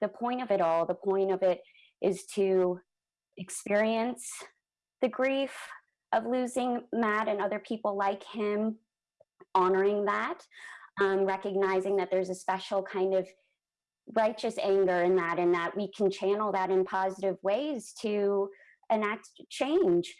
the point of it all. The point of it is to experience the grief of losing Matt and other people like him, honoring that, um, recognizing that there's a special kind of righteous anger in that, and that we can channel that in positive ways to enact change.